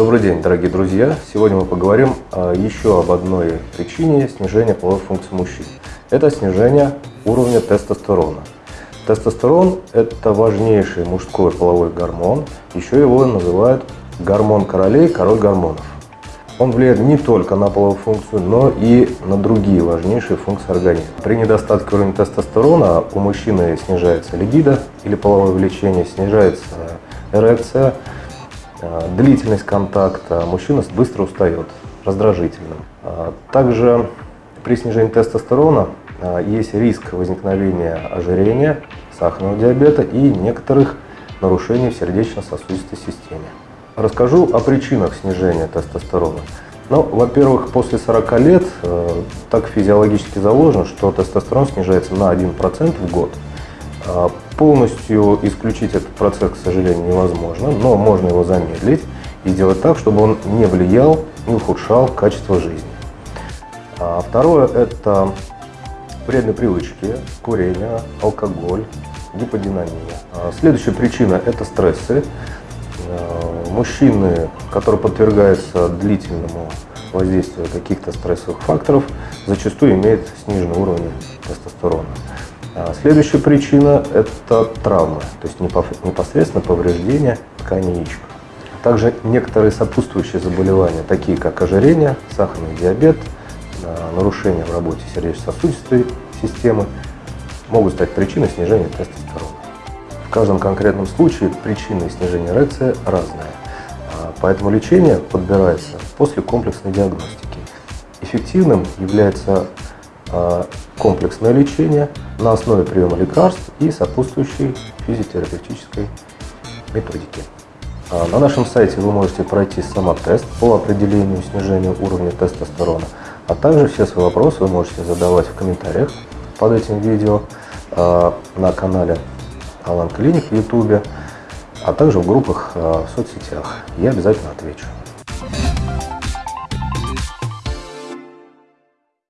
Добрый день, дорогие друзья! Сегодня мы поговорим а, еще об одной причине снижения половой функции мужчин. Это снижение уровня тестостерона. Тестостерон – это важнейший мужской половой гормон. Еще его называют гормон королей, король гормонов. Он влияет не только на половую функцию, но и на другие важнейшие функции организма. При недостатке уровня тестостерона у мужчины снижается либидо или половое влечение, снижается эрекция, длительность контакта, мужчина быстро устает, раздражительным. А также при снижении тестостерона э, есть риск возникновения ожирения, сахарного диабета и некоторых нарушений в сердечно-сосудистой системе. Расскажу о причинах снижения тестостерона. Ну, во-первых, после 40 лет э, так физиологически заложено, что тестостерон снижается на 1% в год. Полностью исключить этот процесс, к сожалению, невозможно, но можно его замедлить и сделать так, чтобы он не влиял, не ухудшал качество жизни. А второе – это вредные привычки, курение, алкоголь, гиподинамия. А следующая причина – это стрессы. Э, мужчины, которые подвергаются длительному воздействию каких-то стрессовых факторов, зачастую имеют сниженный уровень тестостерона. А следующая причина – это травмы, то есть непосредственно повреждение ткани яичек. Также некоторые сопутствующие заболевания, такие как ожирение, сахарный диабет, э, нарушения в работе сердечно-сосудистой системы, могут стать причиной снижения тестостерона. В каждом конкретном случае причины снижения эрекции разные, а, поэтому лечение подбирается после комплексной диагностики. Эффективным является а, комплексное лечение на основе приема лекарств и сопутствующей физиотерапевтической методики. А, на нашем сайте вы можете пройти самотест по определению снижения уровня тестостерона, а также все свои вопросы вы можете задавать в комментариях под этим видео на канале Алан Клиник в Ютубе, а также в группах э, в соцсетях. Я обязательно отвечу.